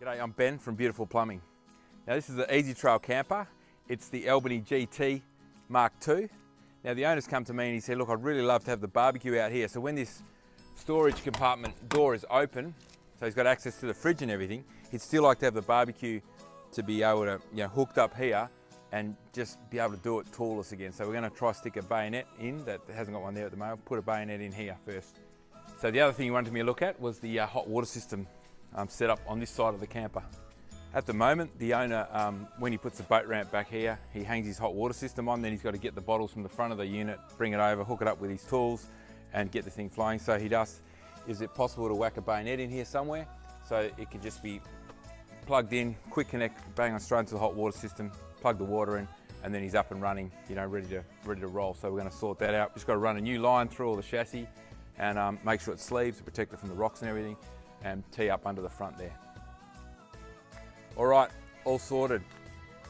G'day, I'm Ben from Beautiful Plumbing. Now this is the Ezytrail camper. It's the Albany GT Mark II. Now the owner's come to me and he said, look, I'd really love to have the barbecue out here. So when this storage compartment door is open, so he's got access to the fridge and everything, he'd still like to have the barbecue to be able to, you know, hooked up here and just be able to do it toolless again. So we're gonna try stick a bayonet in that hasn't got one there at the moment, put a bayonet in here first. So the other thing he wanted me to look at was the uh, hot water system um, set up on this side of the camper. At the moment, the owner, um, when he puts the boat ramp back here, he hangs his hot water system on, then he's got to get the bottles from the front of the unit, bring it over, hook it up with his tools, and get the thing flying. So he does, is it possible to whack a bayonet in here somewhere? So it can just be plugged in, quick connect, bang on straight into the hot water system, plug the water in, and then he's up and running, you know, ready to, ready to roll. So we're gonna sort that out. Just gotta run a new line through all the chassis and um, make sure it's sleeves to protect it from the rocks and everything and tee up under the front there. All right, all sorted.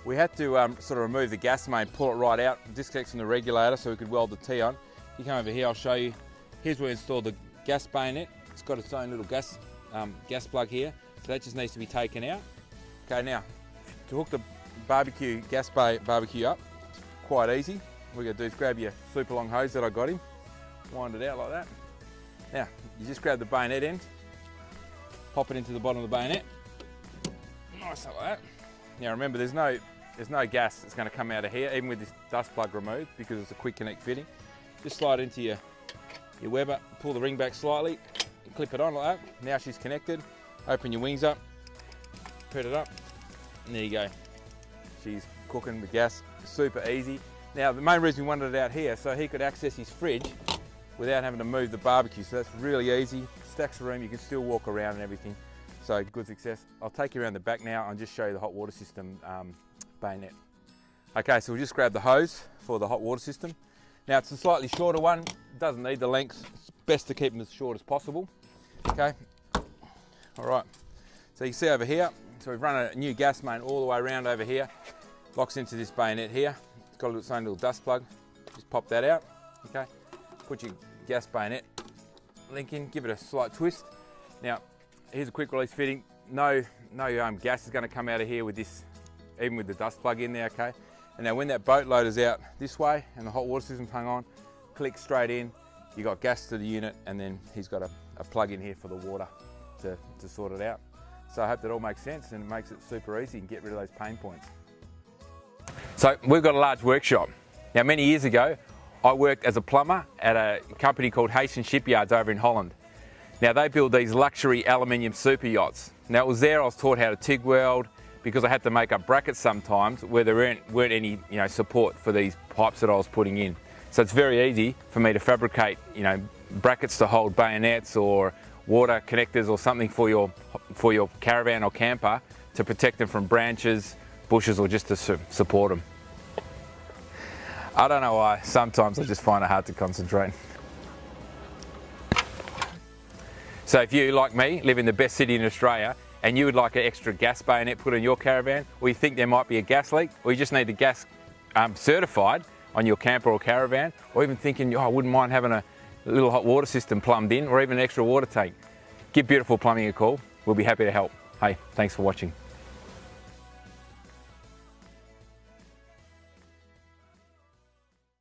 We had to um, sort of remove the gas main, pull it right out, disconnect from the regulator so we could weld the T on. You come over here, I'll show you. Here's where we installed the gas bayonet. It's got its own little gas, um, gas plug here. So that just needs to be taken out. Okay, now, to hook the barbecue, gas bay barbecue up, quite easy. What you're gonna do is grab your super long hose that I got him, wind it out like that. Now, you just grab the bayonet end, pop it into the bottom of the bayonet. Oh, nice like that. Now remember, there's no, there's no gas that's gonna come out of here, even with this dust plug removed, because it's a quick connect fitting. Just slide into your, your Weber, pull the ring back slightly, clip it on like that. Now she's connected. Open your wings up, put it up, and there you go. She's cooking with gas, super easy. Now the main reason we wanted it out here, so he could access his fridge without having to move the barbecue. So that's really easy stacks of room, you can still walk around and everything. So good success. I'll take you around the back now and just show you the hot water system um, bayonet. Okay, so we'll just grab the hose for the hot water system. Now it's a slightly shorter one, doesn't need the length. It's best to keep them as short as possible. Okay, all right. So you see over here, so we've run a new gas main all the way around over here, locks into this bayonet here. It's got its own little dust plug. Just pop that out, okay? Put your gas bayonet link in, give it a slight twist. Now, here's a quick release fitting. No, no um, gas is going to come out of here with this, even with the dust plug in there, okay? And now when that boat load is out this way and the hot water system's hung on, click straight in, you got gas to the unit and then he's got a, a plug in here for the water to, to sort it out. So I hope that all makes sense and it makes it super easy and get rid of those pain points. So we've got a large workshop. Now many years ago, I worked as a plumber at a company called Hastings Shipyards over in Holland. Now they build these luxury aluminium super yachts. Now it was there I was taught how to TIG weld because I had to make up brackets sometimes where there weren't, weren't any you know, support for these pipes that I was putting in. So it's very easy for me to fabricate you know, brackets to hold bayonets or water connectors or something for your, for your caravan or camper to protect them from branches, bushes or just to su support them. I don't know why, sometimes I just find it hard to concentrate. So if you, like me, live in the best city in Australia and you would like an extra gas bayonet put in your caravan, or you think there might be a gas leak, or you just need the gas um, certified on your camper or caravan, or even thinking, oh, I wouldn't mind having a little hot water system plumbed in, or even an extra water tank, give Beautiful Plumbing a call. We'll be happy to help. Hey, thanks for watching.